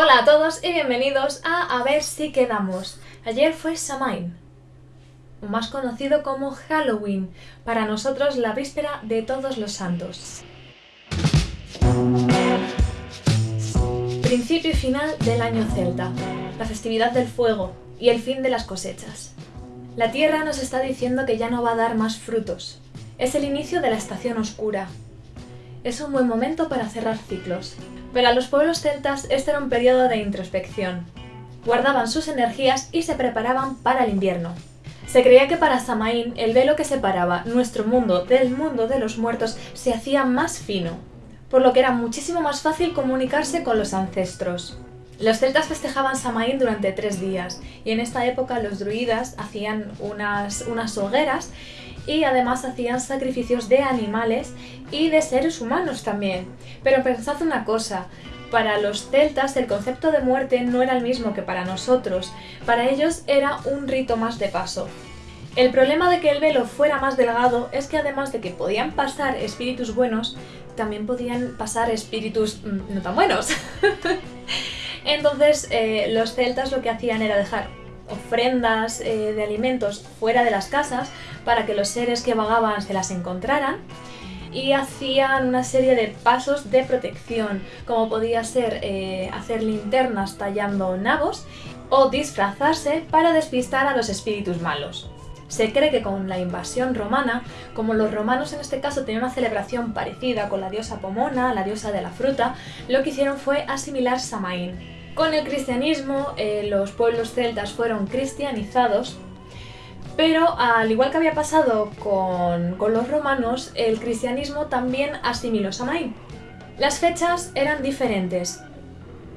Hola a todos y bienvenidos a A ver si quedamos. Ayer fue Samhain, o más conocido como Halloween, para nosotros la víspera de todos los santos. Principio y final del año celta, la festividad del fuego y el fin de las cosechas. La tierra nos está diciendo que ya no va a dar más frutos. Es el inicio de la estación oscura. Es un buen momento para cerrar ciclos, pero a los pueblos celtas este era un periodo de introspección. Guardaban sus energías y se preparaban para el invierno. Se creía que para Samaín el velo que separaba nuestro mundo del mundo de los muertos se hacía más fino, por lo que era muchísimo más fácil comunicarse con los ancestros. Los celtas festejaban Samaín durante tres días, y en esta época los druidas hacían unas, unas hogueras y además hacían sacrificios de animales y de seres humanos también. Pero pensad una cosa, para los celtas el concepto de muerte no era el mismo que para nosotros, para ellos era un rito más de paso. El problema de que el velo fuera más delgado es que además de que podían pasar espíritus buenos, también podían pasar espíritus mm, no tan buenos. Entonces eh, los celtas lo que hacían era dejar ofrendas eh, de alimentos fuera de las casas para que los seres que vagaban se las encontraran y hacían una serie de pasos de protección, como podía ser eh, hacer linternas tallando nabos o disfrazarse para despistar a los espíritus malos. Se cree que con la invasión romana, como los romanos en este caso tenían una celebración parecida con la diosa Pomona, la diosa de la fruta, lo que hicieron fue asimilar Samaín. Con el cristianismo, eh, los pueblos celtas fueron cristianizados, pero al igual que había pasado con, los romanos, el cristianismo también asimiló Samaín. Las fechas eran diferentes,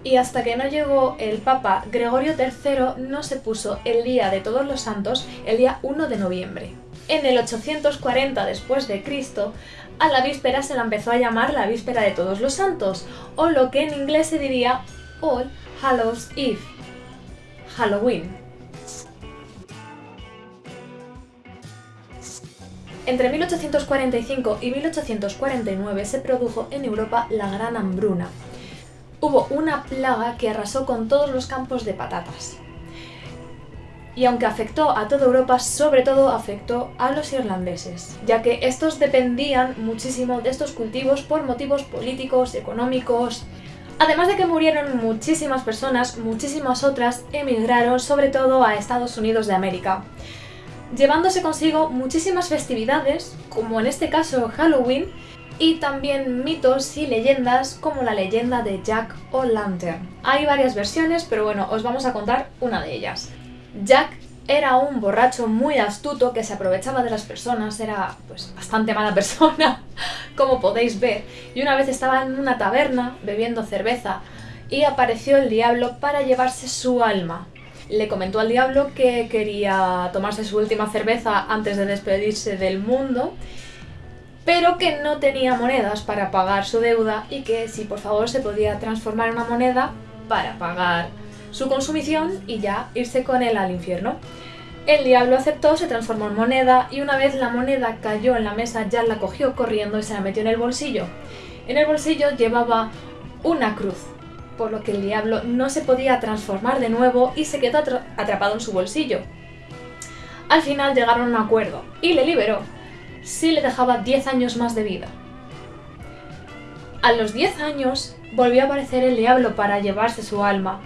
y hasta que no llegó el Papa Gregorio III no se puso el Día de Todos los Santos el día 1 de noviembre. En el 840 después de Cristo, a la víspera se la empezó a llamar la Víspera de Todos los Santos, o lo que en inglés se diría All Hallows Eve, Halloween. Entre 1845 y 1849 se produjo en Europa la Gran Hambruna. Hubo una plaga que arrasó con todos los campos de patatas. Y aunque afectó a toda Europa, sobre todo afectó a los irlandeses, ya que estos dependían muchísimo de estos cultivos por motivos políticos, económicos, Además de que murieron muchísimas personas, muchísimas otras emigraron sobre todo a Estados Unidos de América, llevándose consigo muchísimas festividades, como en este caso Halloween, y también mitos y leyendas como la leyenda de Jack O'Lantern. Hay varias versiones, pero bueno, os vamos a contar una de ellas. Jack era un borracho muy astuto que se aprovechaba de las personas, era pues bastante mala persona, como podéis ver, y una vez estaba en una taberna bebiendo cerveza y apareció el diablo para llevarse su alma. Le comentó al diablo que quería tomarse su última cerveza antes de despedirse del mundo, pero que no tenía monedas para pagar su deuda y que si por favor se podía transformar en una moneda para pagar su consumición y ya irse con él al infierno. El diablo aceptó, se transformó en moneda y una vez la moneda cayó en la mesa, ya la cogió corriendo y se la metió en el bolsillo. En el bolsillo llevaba una cruz, por lo que el diablo no se podía transformar de nuevo y se quedó atrapado en su bolsillo. Al final llegaron a un acuerdo y le liberó, si le dejaba 10 años más de vida. A los 10 años volvió a aparecer el diablo para llevarse su alma,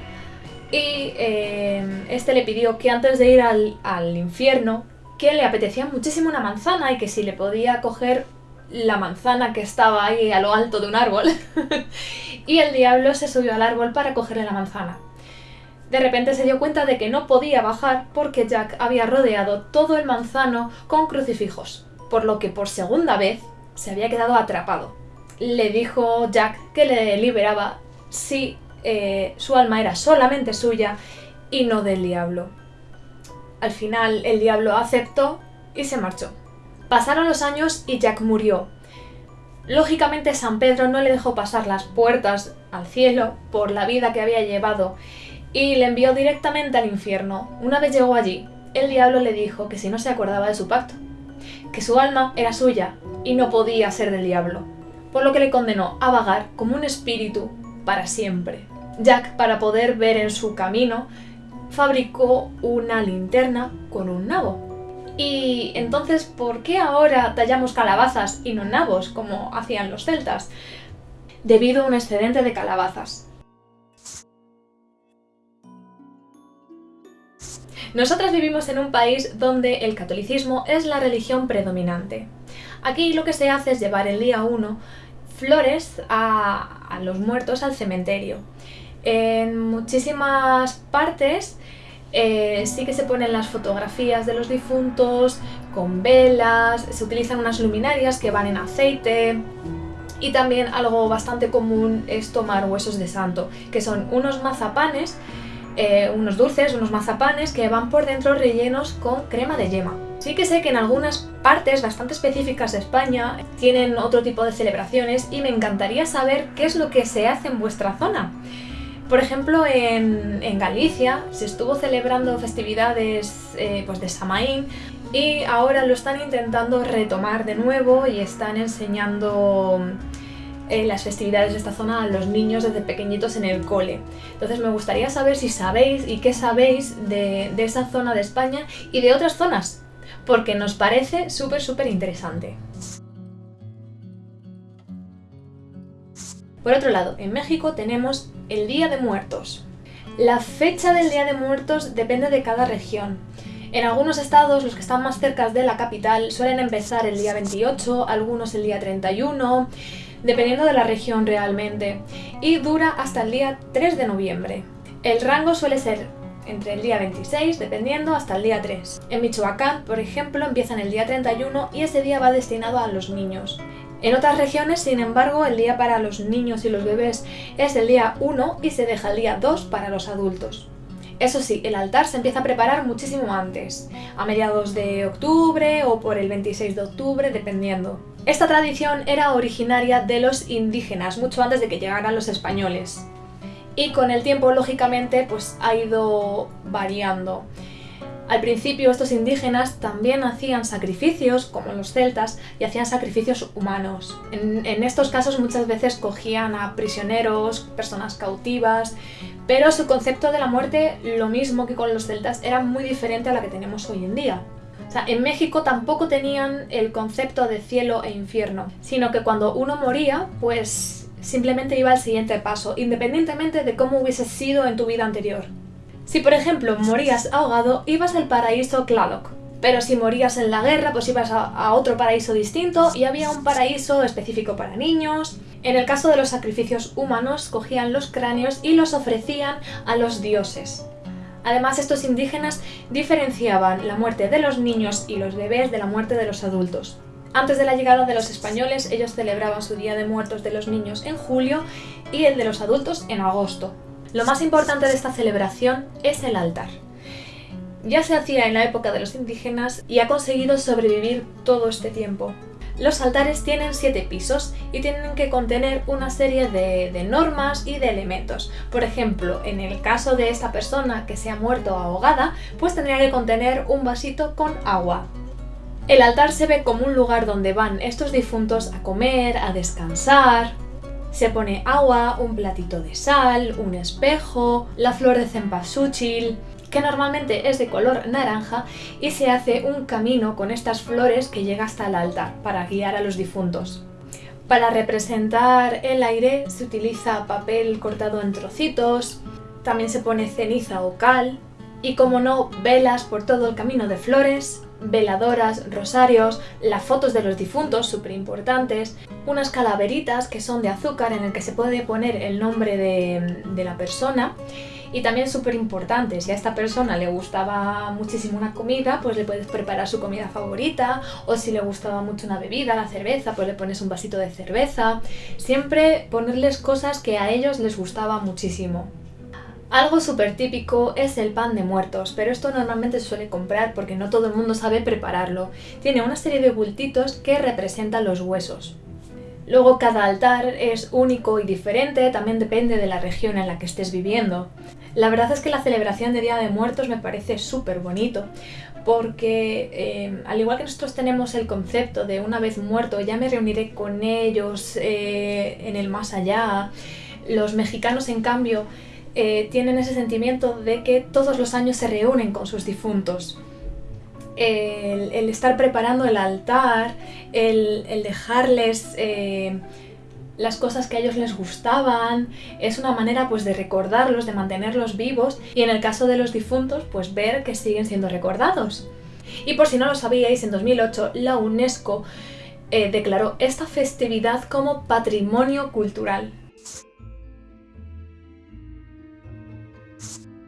y em, este le pidió que antes de ir al, al infierno, que le apetecía muchísimo una manzana y que si le podía coger la manzana que estaba ahí a lo alto de un árbol. y el diablo se subió al árbol para cogerle la manzana. De repente se dio cuenta de que no podía bajar porque Jack había rodeado todo el manzano con crucifijos, por lo que por segunda vez se había quedado atrapado. Le dijo Jack que le liberaba si eh, su alma era solamente suya y no del diablo. Al final el diablo aceptó y se marchó. Pasaron los años y Jack murió. Lógicamente San Pedro no le dejó pasar las puertas al cielo por la vida que había llevado y le envió directamente al infierno. Una vez llegó allí, el diablo le dijo que si no se acordaba de su pacto, que su alma era suya y no podía ser del diablo, por lo que le condenó a vagar como un espíritu para siempre. Jack, para poder ver en su camino, fabricó una linterna con un nabo. Y entonces, ¿por qué ahora tallamos calabazas y no nabos, como hacían los celtas? Debido a un excedente de calabazas. Nosotras vivimos en un país donde el catolicismo es la religión predominante. Aquí lo que se hace es llevar el día 1 flores a, los muertos al cementerio. En muchísimas partes eh, sí que se ponen las fotografías de los difuntos con velas, se utilizan unas luminarias que van en aceite y también algo bastante común es tomar huesos de santo, que son unos mazapanes eh, unos dulces, unos mazapanes que van por dentro rellenos con crema de yema. Sí que sé que en algunas partes bastante específicas de España tienen otro tipo de celebraciones y me encantaría saber qué es lo que se hace en vuestra zona. Por ejemplo, en, Galicia se estuvo celebrando festividades eh, pues de Samaín y ahora lo están intentando retomar de nuevo y están enseñando en las festividades de esta zona a los niños desde pequeñitos en el cole. Entonces me gustaría saber si sabéis y qué sabéis de, esa zona de España y de otras zonas, porque nos parece súper súper interesante. Por otro lado, en México tenemos el Día de Muertos. La fecha del Día de Muertos depende de cada región. En algunos estados, los que están más cerca de la capital, suelen empezar el día 28, algunos el día 31, dependiendo de la región realmente, y dura hasta el día 3 de noviembre. El rango suele ser entre el día 26, dependiendo, hasta el día 3. En Michoacán, por ejemplo, empiezan el día 31 y ese día va destinado a los niños. En otras regiones, sin embargo, el día para los niños y los bebés es el día 1 y se deja el día 2 para los adultos. Eso sí, el altar se empieza a preparar muchísimo antes, a mediados de octubre o por el 26 de octubre, dependiendo. Esta tradición era originaria de los indígenas, mucho antes de que llegaran los españoles. Y con el tiempo, lógicamente, pues ha ido variando. Al principio estos indígenas también hacían sacrificios, como los celtas, y hacían sacrificios humanos. En, estos casos muchas veces cogían a prisioneros, personas cautivas, pero su concepto de la muerte, lo mismo que con los celtas, era muy diferente a la que tenemos hoy en día. O sea, en México tampoco tenían el concepto de cielo e infierno, sino que cuando uno moría, pues simplemente iba al siguiente paso, independientemente de cómo hubiese sido en tu vida anterior. Si por ejemplo morías ahogado, ibas al paraíso Tlaloc, pero si morías en la guerra, pues ibas a, otro paraíso distinto y había un paraíso específico para niños. En el caso de los sacrificios humanos, cogían los cráneos y los ofrecían a los dioses. Además, estos indígenas diferenciaban la muerte de los niños y los bebés de la muerte de los adultos. Antes de la llegada de los españoles, ellos celebraban su Día de Muertos de los niños en julio y el de los adultos en agosto. Lo más importante de esta celebración es el altar. Ya se hacía en la época de los indígenas y ha conseguido sobrevivir todo este tiempo. Los altares tienen siete pisos y tienen que contener una serie de, normas y de elementos. Por ejemplo, en el caso de esta persona que se ha muerto ahogada, pues tendría que contener un vasito con agua. El altar se ve como un lugar donde van estos difuntos a comer, a descansar, se pone agua, un platito de sal, un espejo, la flor de cempasúchil, que normalmente es de color naranja y se hace un camino con estas flores que llega hasta el altar para guiar a los difuntos. Para representar el aire se utiliza papel cortado en trocitos, también se pone ceniza o cal y como no, velas por todo el camino de flores, veladoras, rosarios, las fotos de los difuntos, súper importantes, unas calaveritas que son de azúcar en el que se puede poner el nombre de, de la persona y también súper importante, si a esta persona le gustaba muchísimo una comida, pues le puedes preparar su comida favorita, o si le gustaba mucho una bebida, la cerveza, pues le pones un vasito de cerveza. Siempre ponerles cosas que a ellos les gustaba muchísimo. Algo súper típico es el pan de muertos, pero esto normalmente se suele comprar porque no todo el mundo sabe prepararlo. Tiene una serie de bultitos que representan los huesos. Luego cada altar es único y diferente, también depende de la región en la que estés viviendo. La verdad es que la celebración de Día de Muertos me parece súper bonito, porque eh, al igual que nosotros tenemos el concepto de una vez muerto ya me reuniré con ellos eh, en el más allá, Los mexicanos, en cambio, eh, tienen ese sentimiento de que todos los años se reúnen con sus difuntos. El, estar preparando el altar, el, dejarles eh, las cosas que a ellos les gustaban, es una manera pues de recordarlos, de mantenerlos vivos y en el caso de los difuntos pues ver que siguen siendo recordados. Y por si no lo sabíais, en 2008 la UNESCO eh, declaró esta festividad como patrimonio cultural.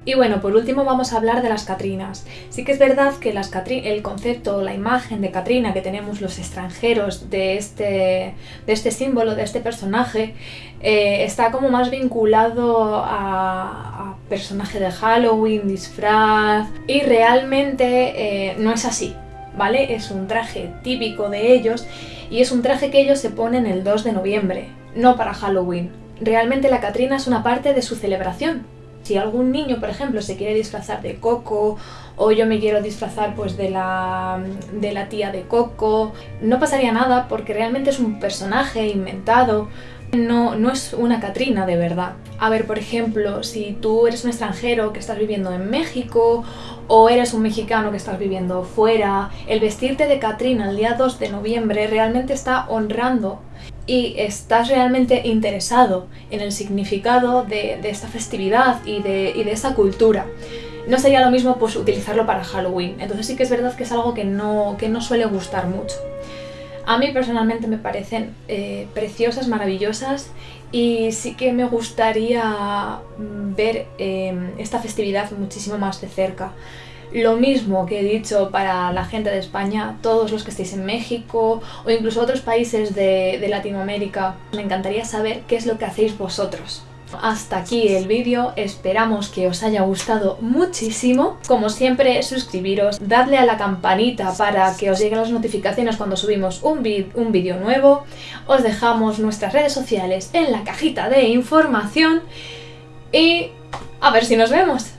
Y bueno, por último vamos a hablar de las Catrinas. Sí que es verdad que las el concepto, la imagen de Catrina que tenemos los extranjeros de este, de este símbolo, de este personaje, eh, está como más vinculado a, personaje de Halloween, disfraz, y realmente eh, no es así, ¿vale? Es un traje típico de ellos y es un traje que ellos se ponen el 2 de noviembre, no para Halloween. Realmente la Catrina es una parte de su celebración, si algún niño, por ejemplo, se quiere disfrazar de Coco o yo me quiero disfrazar pues de la, de la tía de Coco, no pasaría nada porque realmente es un personaje inventado, no, no es una Catrina de verdad. A ver, por ejemplo, si tú eres un extranjero que estás viviendo en México o eres un mexicano que estás viviendo fuera, el vestirte de Catrina el día 2 de noviembre realmente está honrando y estás realmente interesado en el significado de, esta festividad y de, y esa cultura. No sería lo mismo pues, utilizarlo para Halloween, entonces sí que es verdad que es algo que no suele gustar mucho. A mí personalmente me parecen eh, preciosas, maravillosas y sí que me gustaría mm, ver eh, esta festividad muchísimo más de cerca. Lo mismo que he dicho para la gente de España, todos los que estéis en México o incluso otros países de, Latinoamérica, me encantaría saber qué es lo que hacéis vosotros. Hasta aquí el vídeo, esperamos que os haya gustado muchísimo. Como siempre, suscribiros, dadle a la campanita para que os lleguen las notificaciones cuando subimos un, vídeo nuevo. Os dejamos nuestras redes sociales en la cajita de información y a ver si nos vemos.